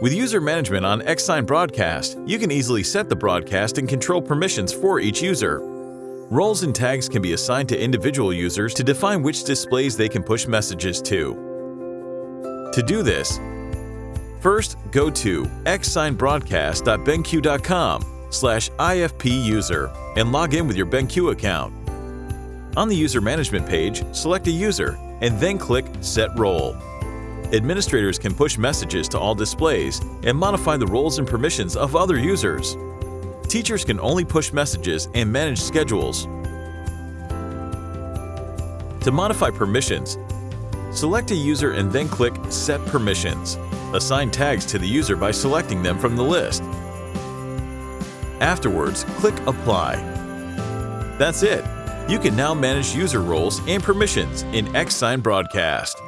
With user management on Xsign Broadcast, you can easily set the broadcast and control permissions for each user. Roles and tags can be assigned to individual users to define which displays they can push messages to. To do this, first go to xsignbroadcast.benq.com slash ifpuser and log in with your BenQ account. On the user management page, select a user and then click Set Role. Administrators can push messages to all displays and modify the roles and permissions of other users. Teachers can only push messages and manage schedules. To modify permissions, select a user and then click Set Permissions. Assign tags to the user by selecting them from the list. Afterwards, click Apply. That's it! You can now manage user roles and permissions in Xsign Broadcast.